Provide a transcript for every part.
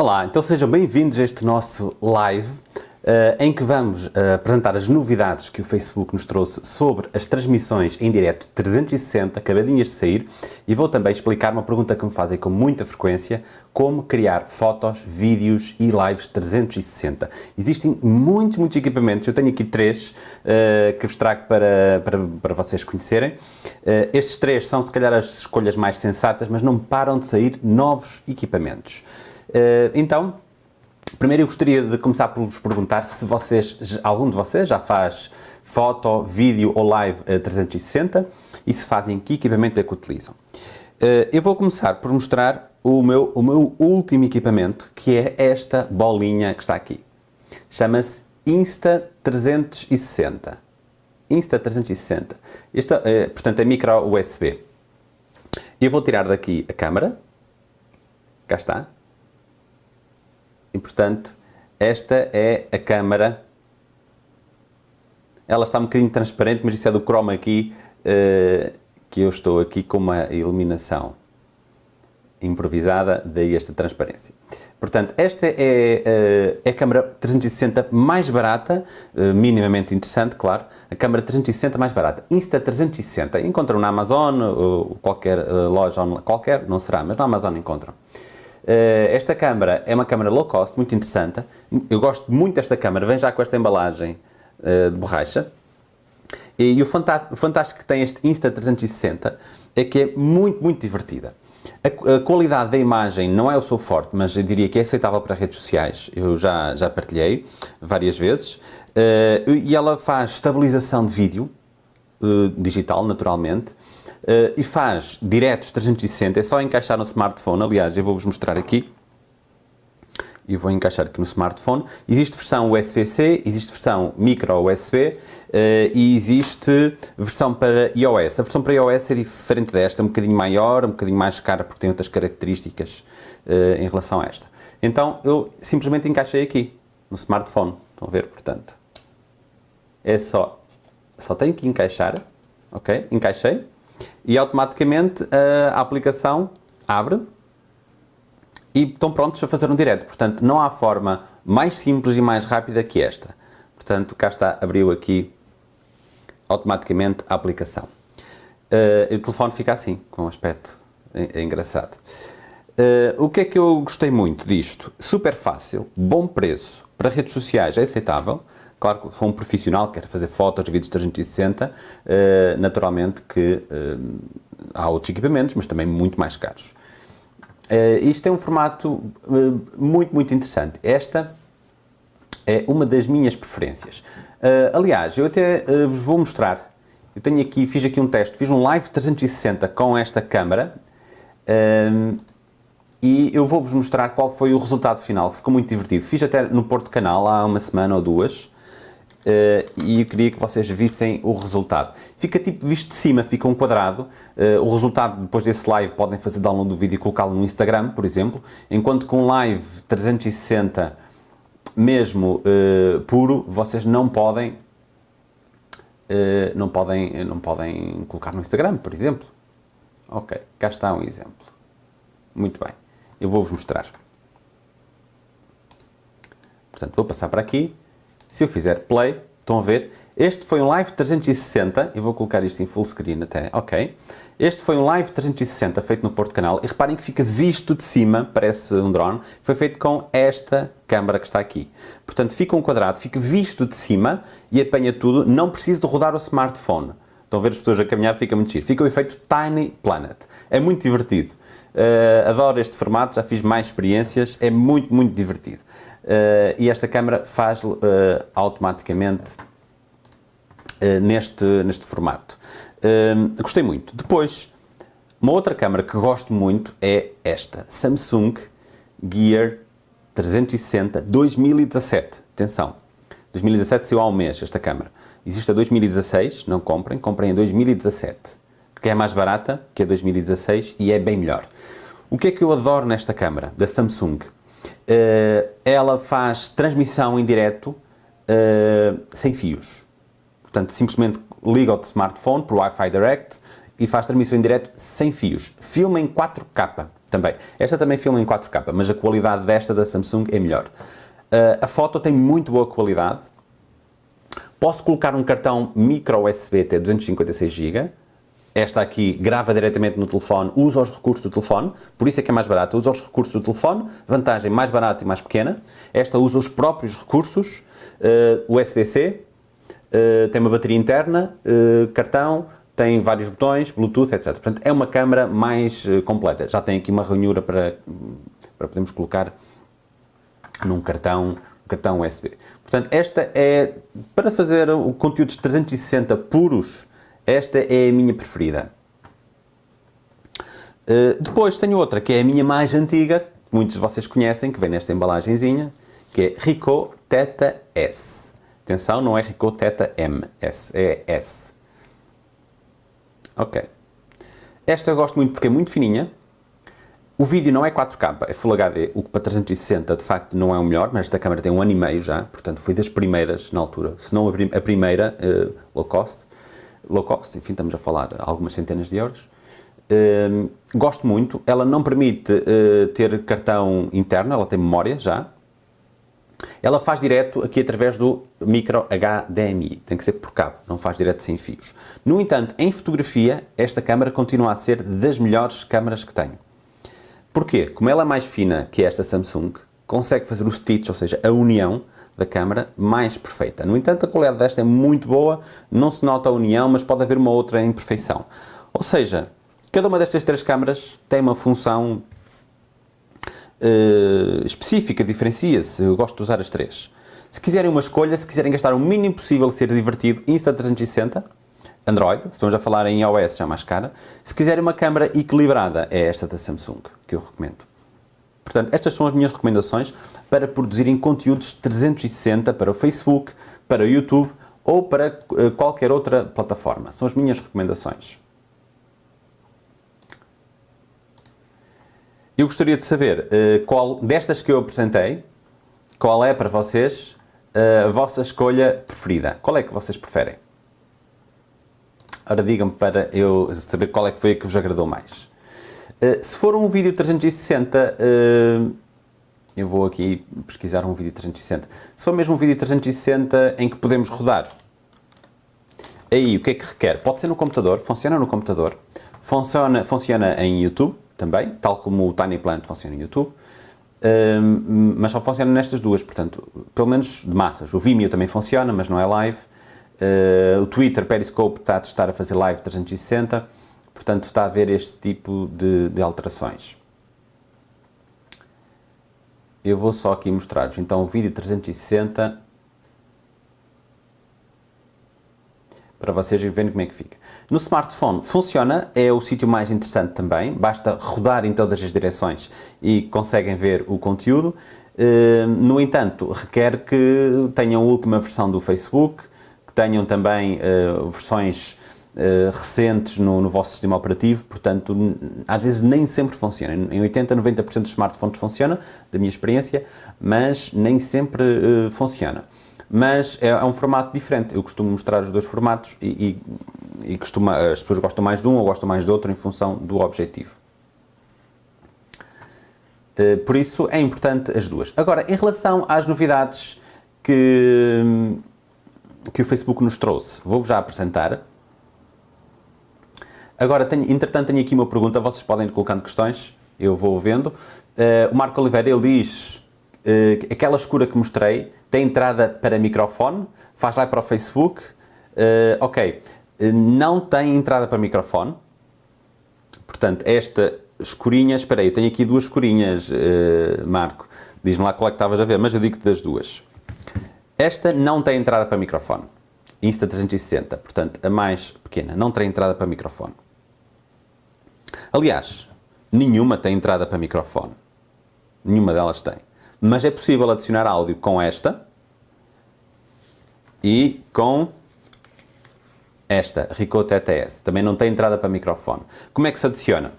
Olá, então sejam bem-vindos a este nosso live uh, em que vamos uh, apresentar as novidades que o Facebook nos trouxe sobre as transmissões em direto 360, acabadinhas de sair, e vou também explicar uma pergunta que me fazem com muita frequência, como criar fotos, vídeos e lives 360. Existem muitos, muitos equipamentos, eu tenho aqui três uh, que vos trago para, para, para vocês conhecerem. estes três são se calhar as escolhas mais sensatas, mas não param de sair novos equipamentos. Eh, então, primeiro eu gostaria de começar por vos perguntar se vocês, algum de vocês já faz foto, vídeo ou live 360 e se fazem que equipamento é que utilizam. Eh, eu vou começar por mostrar o meu, o meu último equipamento, que é esta bolinha que está aqui. Chama-se Insta360. Insta360. Esta, portanto, é micro USB. Eu vou tirar daqui a câmera. Cá está. E, portanto, esta é a câmara. Ela está um bocadinho transparente, mas isso é do chroma aqui, uh, que eu estou aqui com uma iluminação improvisada, daí esta transparência. Portanto, esta é, uh, é a câmara 360 mais barata, uh, minimamente interessante, claro, a câmara 360 mais barata. Insta360, encontram na Amazon, ou qualquer loja qualquer, não será, mas na Amazon encontram. Eh, esta câmara é uma câmara low cost, muito interessante. Eu gosto muito desta câmara, vem já com esta embalagem eh, de borracha. E o fantástico que tem este Insta360 é que é muito, muito divertida. A, qualidade da imagem não é o seu forte, mas eu diria que é aceitável para redes sociais. Eu já, já partilhei várias vezes. Eh, e ela faz estabilização de vídeo, digital, naturalmente, uh, e faz diretos 360, é só encaixar no smartphone, aliás, eu vou-vos mostrar aqui, e vou encaixar aqui no smartphone. Existe versão USB-C, existe versão micro USB uh, e existe versão para iOS. A versão para iOS é diferente desta, é um bocadinho maior, um bocadinho mais cara porque tem outras características uh, em relação a esta. Então eu simplesmente encaixei aqui no smartphone, estão a ver, portanto. É só, só tenho que encaixar, ok? Encaixei e automaticamente a aplicação abre e estão prontos a fazer um direto. Portanto, não há forma mais simples e mais rápida que esta. Portanto, cá está, abriu aqui automaticamente a aplicação. Uh, o telefone fica assim, com um aspecto é, engraçado. Uh, o que é que eu gostei muito disto? Super fácil, bom preço, para redes sociais é aceitável, Claro que for um profissional que quer fazer fotos, vídeos 360, eh, naturalmente que eh, há outros equipamentos, mas também muito mais caros. Eh, isto é um formato muito, muito interessante. Esta é uma das minhas preferências. aliás, eu até vos vou mostrar. Eu tenho aqui, fiz aqui um teste, fiz um live 360 com esta câmara e eu vou-vos mostrar qual foi o resultado final, ficou muito divertido. Fiz até no Porto Canal há uma semana ou duas, Uh, e eu queria que vocês vissem o resultado. Fica tipo visto de cima, fica um quadrado. Uh, o resultado depois desse live podem fazer download do vídeo e colocá-lo no Instagram, por exemplo, enquanto com live 360 mesmo uh, puro, vocês não podem não podem não podem colocar no Instagram, por exemplo. Ok, cá está um exemplo. Muito bem, eu vou-vos mostrar. Portanto, vou passar para aqui se eu fizer play, estão a ver? Este foi um live 360, eu vou colocar isto em full screen até, ok? Este foi um live 360 feito no Porto Canal e reparem que fica visto de cima, parece um drone, foi feito com esta câmara que está aqui. Portanto, fica um quadrado, fica visto de cima e apanha tudo, não preciso de rodar o smartphone. Estão a ver as pessoas a caminhar, fica muito giro. Fica o efeito Tiny Planet. É muito divertido. Uh, adoro este formato, já fiz mais experiências, é muito, muito divertido. Uh, e esta câmera faz uh, automaticamente uh, neste, neste formato. gostei muito. Depois, uma outra câmera que gosto muito é esta, Samsung Gear 360 2017. Atenção, 2017 saiu há um mês esta câmera. Existe a 2016, não comprem, comprem a 2017, que é mais barata que a 2016 e é bem melhor. O que é que eu adoro nesta câmera da Samsung? Uh, ela faz transmissão em direto uh, sem fios. Portanto, simplesmente liga o smartphone por Wi-Fi Direct e faz transmissão em direto sem fios. Filma em 4K. também. Esta também filma em 4K, mas a qualidade desta da Samsung é melhor. Uh, a foto tem muito boa qualidade. Posso colocar um cartão micro USB até 256 GB. Esta aqui grava diretamente no telefone, usa os recursos do telefone, por isso é que é mais barata. Usa os recursos do telefone, vantagem mais barata e mais pequena. Esta usa os próprios recursos, uh, USB-C, uh, tem uma bateria interna, cartão, tem vários botões, Bluetooth, etc. Portanto, é uma câmara mais uh, completa. Já tem aqui uma ranhura para, para podermos colocar num cartão, cartão USB. Portanto, esta é, para fazer o conteúdos 360 puros, esta é a minha preferida. Uh, depois tenho outra, que é a minha mais antiga, que muitos de vocês conhecem, que vem nesta embalagenzinha, que é Ricoh Theta S. Atenção, não é Ricoh Theta M, S, é S. Ok. Esta eu gosto muito porque é muito fininha. O vídeo não é 4K, é Full HD, o que para 360 de facto não é o melhor, mas esta câmera tem um ano e meio já, portanto foi das primeiras na altura, se não a primeira uh, low cost. Low cost, enfim, estamos a falar algumas centenas de euros. Uh, gosto muito, ela não permite uh, ter cartão interno, ela tem memória já, ela faz direto aqui através do micro HDMI, tem que ser por cabo, não faz direto sem fios. No entanto, em fotografia, esta câmera continua a ser das melhores câmaras que tenho. Porquê? Como ela é mais fina que esta Samsung, consegue fazer o stitch, ou seja, a união da câmera mais perfeita. No entanto, a qualidade desta é muito boa, não se nota a união, mas pode haver uma outra imperfeição. Ou seja, cada uma destas três câmaras tem uma função uh, específica, diferencia-se, eu gosto de usar as três. Se quiserem uma escolha, se quiserem gastar o mínimo possível ser divertido, Insta360, Android, se estamos a falar em iOS já mais cara. Se quiserem uma câmera equilibrada, é esta da Samsung, que eu recomendo. Portanto, estas são as minhas recomendações para produzirem conteúdos 360 para o Facebook, para o YouTube ou para uh, qualquer outra plataforma. São as minhas recomendações. Eu gostaria de saber uh, qual destas que eu apresentei, qual é para vocês uh, a vossa escolha preferida. Qual é que vocês preferem? Ora, digam-me para eu saber qual é que foi a que vos agradou mais. Uh, se for um vídeo 360, eu vou aqui pesquisar um vídeo 360. Se for mesmo um vídeo 360 em que podemos rodar, aí o que é que requer? Pode ser no computador, funciona no computador, funciona, funciona em YouTube, também, tal como o Tiny Plant funciona em YouTube, um, mas só funciona nestas duas, portanto, pelo menos de massas. O Vimeo também funciona, mas não é live. Uh, o Twitter, Periscope, está a testar a fazer live 360, portanto está a haver este tipo de, de alterações. Eu vou só aqui mostrar-vos, então, o vídeo 360 para vocês verem como é que fica. No smartphone funciona, é o sítio mais interessante também, basta rodar em todas as direções e conseguem ver o conteúdo. Eh, no entanto, requer que tenham a última versão do Facebook, que tenham também eh, versões eh, recentes no, no, vosso sistema operativo, portanto, às vezes nem sempre funciona. Em 80, 90% dos smartphones funciona, da minha experiência, mas nem sempre funciona mas é, é, um formato diferente. Eu costumo mostrar os dois formatos e, e, e costuma, as pessoas gostam mais de um ou gostam mais do outro em função do objetivo. Eh, por isso é importante as duas. Agora, em relação às novidades que, que o Facebook nos trouxe, vou-vos já apresentar. Agora, tenho, entretanto, tenho aqui uma pergunta, vocês podem ir colocando questões, eu vou vendo. Uh, o Marco Oliveira, ele diz, uh, aquela escura que mostrei, tem entrada para microfone, faz lá para o Facebook, uh, ok, não tem entrada para microfone, portanto, esta escurinha, espera aí, tenho aqui duas escurinhas, Marco, diz-me lá qual é que estavas a ver, mas eu digo das duas. Esta não tem entrada para microfone, Insta360, portanto, a mais pequena, não tem entrada para microfone. Aliás, nenhuma tem entrada para microfone, nenhuma delas tem mas é possível adicionar áudio com esta e com esta, Ricoh TTS. Também não tem entrada para microfone. Como é que se adiciona?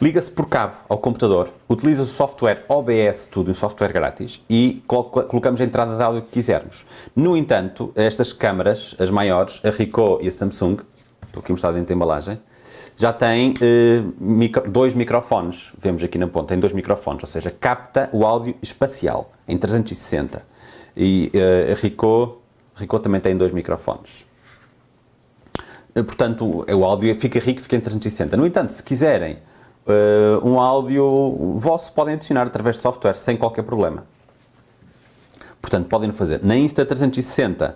Liga-se por cabo ao computador, utiliza o software OBS Studio, um software grátis, e colocamos a entrada de áudio que quisermos. No entanto, estas câmaras, as maiores, a Ricoh e a Samsung, estou aqui mostrado dentro da embalagem, já tem uh, micro, dois microfones, vemos aqui na ponta, tem dois microfones, ou seja, capta o áudio espacial em 360. E a Ricoh, Ricoh também tem dois microfones. Uh, portanto, o áudio fica rico, fica em 360. No entanto, se quiserem um áudio vosso, podem adicionar através de software, sem qualquer problema. Portanto, podem fazer. Na Insta360,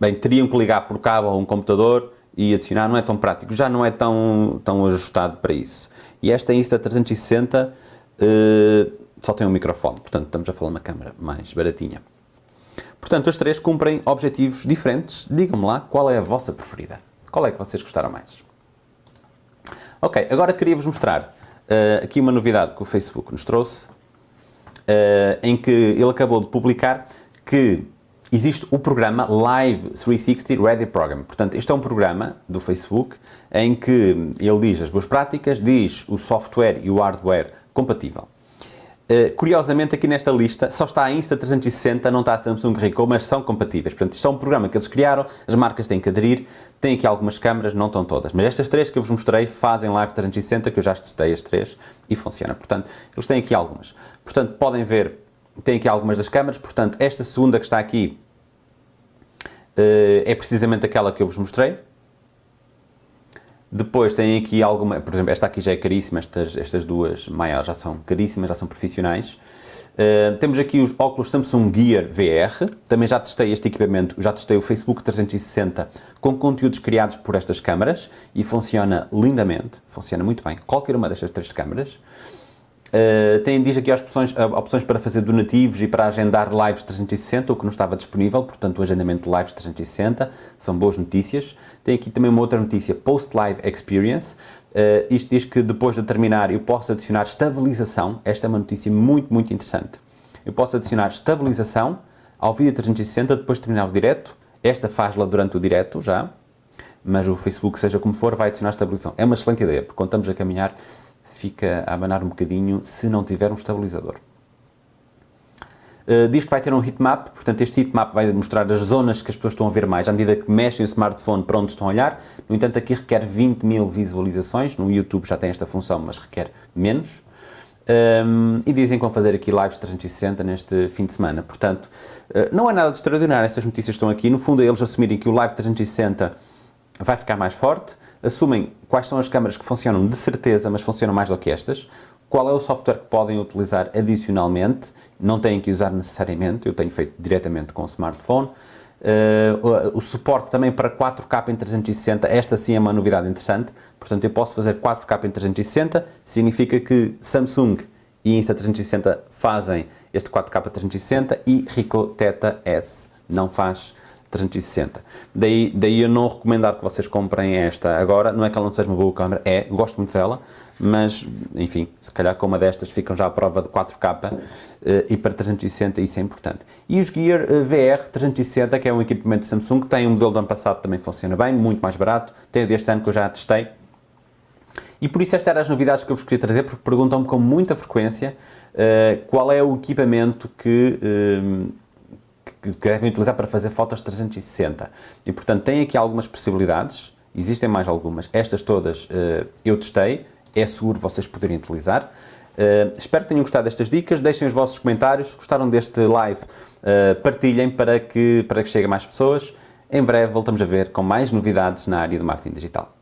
bem, teriam que ligar por cabo a um computador, e adicionar não é tão prático, já não é tão, tão ajustado para isso. E esta Insta360 uh, só tem um microfone, portanto estamos a falar uma câmera mais baratinha. Portanto, as três cumprem objetivos diferentes. Digam-me lá qual é a vossa preferida. Qual é que vocês gostaram mais? Ok, agora queria-vos mostrar uh, aqui uma novidade que o Facebook nos trouxe, uh, em que ele acabou de publicar que existe o programa Live 360 Ready Program. Portanto, este é um programa do Facebook em que ele diz as boas práticas, diz o software e o hardware compatível. Uh, curiosamente, aqui nesta lista só está a Insta360, não está a Samsung Ricoh, mas são compatíveis. Portanto, isto é um programa que eles criaram, as marcas têm que aderir, tem aqui algumas câmaras, não estão todas. Mas estas três que eu vos mostrei fazem Live 360, que eu já testei as três e funciona. Portanto, eles têm aqui algumas. Portanto, podem ver tem aqui algumas das câmaras, portanto, esta segunda que está aqui uh, é precisamente aquela que eu vos mostrei. Depois tem aqui alguma, por exemplo, esta aqui já é caríssima, estas, estas duas maiores já são caríssimas, já são profissionais. Uh, temos aqui os óculos Samsung Gear VR, também já testei este equipamento, já testei o Facebook 360 com conteúdos criados por estas câmaras e funciona lindamente, funciona muito bem, qualquer uma destas três câmaras. Uh, tem, diz aqui opções, uh, opções para fazer donativos e para agendar lives 360, o que não estava disponível, portanto o agendamento de lives 360, são boas notícias. Tem aqui também uma outra notícia, Post Live Experience, uh, isto diz que depois de terminar eu posso adicionar estabilização, esta é uma notícia muito, muito interessante. Eu posso adicionar estabilização ao vídeo 360 depois de terminar o direto, esta faz-la durante o direto já, mas o Facebook, seja como for, vai adicionar estabilização. É uma excelente ideia, porque estamos a caminhar fica a abanar um bocadinho se não tiver um estabilizador. Uh, diz que vai ter um heatmap, portanto este heatmap vai mostrar as zonas que as pessoas estão a ver mais à medida que mexem o smartphone para onde estão a olhar. No entanto, aqui requer 20 mil visualizações, no YouTube já tem esta função, mas requer menos. Um, ehm, e dizem que vão fazer aqui lives 360 neste fim de semana. Portanto, uh, não é nada de extraordinário, estas notícias estão aqui. No fundo, é eles assumirem que o live 360 vai ficar mais forte, assumem quais são as câmaras que funcionam de certeza, mas funcionam mais do que estas, qual é o software que podem utilizar adicionalmente, não têm que usar necessariamente, eu tenho feito diretamente com o smartphone, Uh, o suporte também para 4K em 360, esta sim é uma novidade interessante, portanto eu posso fazer 4K em 360, significa que Samsung e Insta360 fazem este 4K 360 e Ricoh Theta S não faz 360. Daí, daí eu não recomendar que vocês comprem esta agora, não é que ela não seja uma boa câmera, é, gosto muito dela, mas, enfim, se calhar com uma destas ficam já à prova de 4K uh, eh, e para 360 isso é importante. E os Gear uh, VR 360, que é um equipamento de Samsung, tem um modelo do ano passado também funciona bem, muito mais barato, tem deste ano que eu já testei, e por isso estas eram as novidades que eu vos queria trazer, porque perguntam-me com muita frequência uh, qual é o equipamento que que devem utilizar para fazer fotos 360. E, portanto, tem aqui algumas possibilidades, existem mais algumas. Estas todas uh, eu testei, é seguro vocês poderem utilizar. Uh, espero que tenham gostado destas dicas, deixem os vossos comentários, se gostaram deste live, uh, partilhem para que, para que chegue a mais pessoas. Em breve voltamos a ver com mais novidades na área do marketing digital.